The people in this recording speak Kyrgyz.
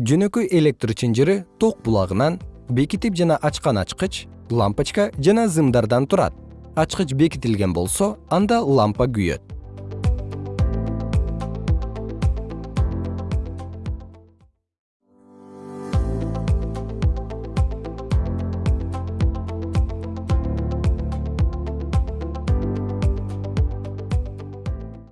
жөнөкөй электр чынжыры ток булагынан бекитип жана ачкан ачкыч лампочка жана зымдардан турат. Ачкыч бекитилген болсо анда лампа күйөт.